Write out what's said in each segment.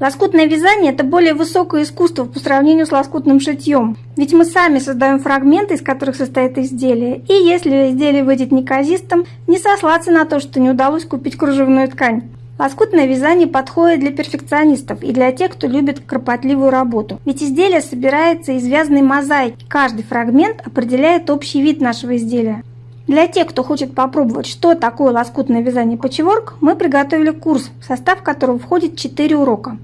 Лоскутное вязание – это более высокое искусство по сравнению с лоскутным шитьем. Ведь мы сами создаем фрагменты, из которых состоит изделие. И если изделие выйдет неказистым, не сослаться на то, что не удалось купить кружевную ткань. Лоскутное вязание подходит для перфекционистов и для тех, кто любит кропотливую работу. Ведь изделие собирается из вязаной мозаики. Каждый фрагмент определяет общий вид нашего изделия. Для тех, кто хочет попробовать, что такое лоскутное вязание патчворк, мы приготовили курс, в состав которого входит 4 урока.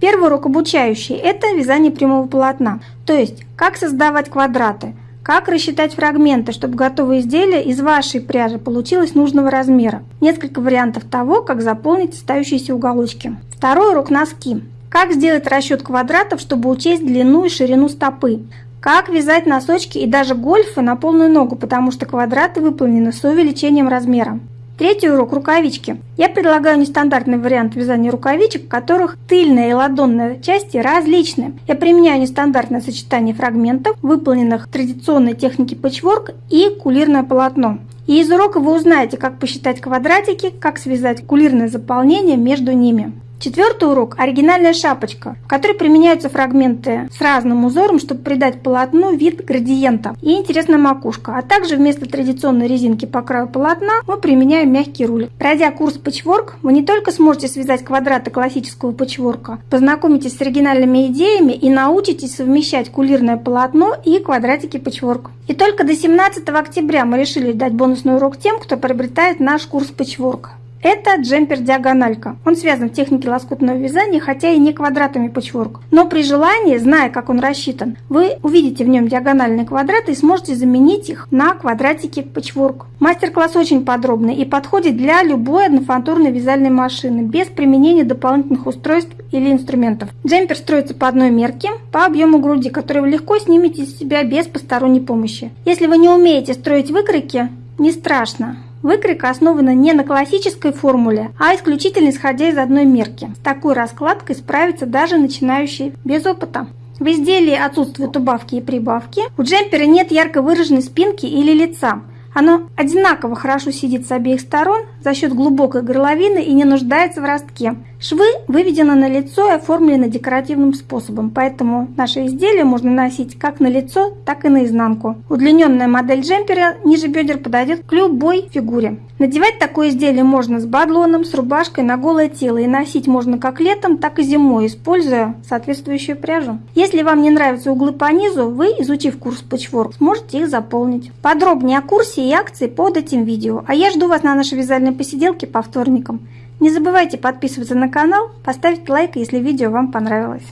Первый урок обучающий – это вязание прямого полотна, то есть как создавать квадраты, как рассчитать фрагменты, чтобы готовое изделие из вашей пряжи получилось нужного размера. Несколько вариантов того, как заполнить остающиеся уголочки. Второй урок – носки. Как сделать расчет квадратов, чтобы учесть длину и ширину стопы. Как вязать носочки и даже гольфы на полную ногу, потому что квадраты выполнены с увеличением размера. Третий урок – рукавички. Я предлагаю нестандартный вариант вязания рукавичек, в которых тыльная и ладонная части различны. Я применяю нестандартное сочетание фрагментов, выполненных в традиционной технике пэтчворк и кулирное полотно. И из урока вы узнаете, как посчитать квадратики, как связать кулирное заполнение между ними. Четвертый урок – оригинальная шапочка, в которой применяются фрагменты с разным узором, чтобы придать полотну вид градиента и интересная макушка. А также вместо традиционной резинки по краю полотна мы применяем мягкий руль. Пройдя курс патчворк, вы не только сможете связать квадраты классического патчворка, познакомитесь с оригинальными идеями и научитесь совмещать кулирное полотно и квадратики патчворк. И только до 17 октября мы решили дать бонусный урок тем, кто приобретает наш курс патчворк. Это джемпер-диагональка. Он связан в технике лоскутного вязания, хотя и не квадратами патчворк. Но при желании, зная, как он рассчитан, вы увидите в нем диагональные квадраты и сможете заменить их на квадратики патчворк. Мастер-класс очень подробный и подходит для любой однофантурной вязальной машины, без применения дополнительных устройств или инструментов. Джемпер строится по одной мерке, по объему груди, который вы легко снимете с себя без посторонней помощи. Если вы не умеете строить выкройки, не страшно. Выкройка основана не на классической формуле, а исключительно исходя из одной мерки. С такой раскладкой справится даже начинающий без опыта. В изделии отсутствуют убавки и прибавки. У джемпера нет ярко выраженной спинки или лица. Оно одинаково хорошо сидит с обеих сторон за счет глубокой горловины и не нуждается в ростке. Швы выведены на лицо и оформлены декоративным способом, поэтому наше изделие можно носить как на лицо, так и на изнанку. Удлиненная модель джемпера ниже бедер подойдет к любой фигуре. Надевать такое изделие можно с бадлоном, с рубашкой на голое тело и носить можно как летом, так и зимой, используя соответствующую пряжу. Если вам не нравятся углы по низу, вы, изучив курс Patchwork, сможете их заполнить. Подробнее о курсе и акции под этим видео. А я жду вас на нашей вязальной посиделке по вторникам. Не забывайте подписываться на канал, поставить лайк, если видео вам понравилось.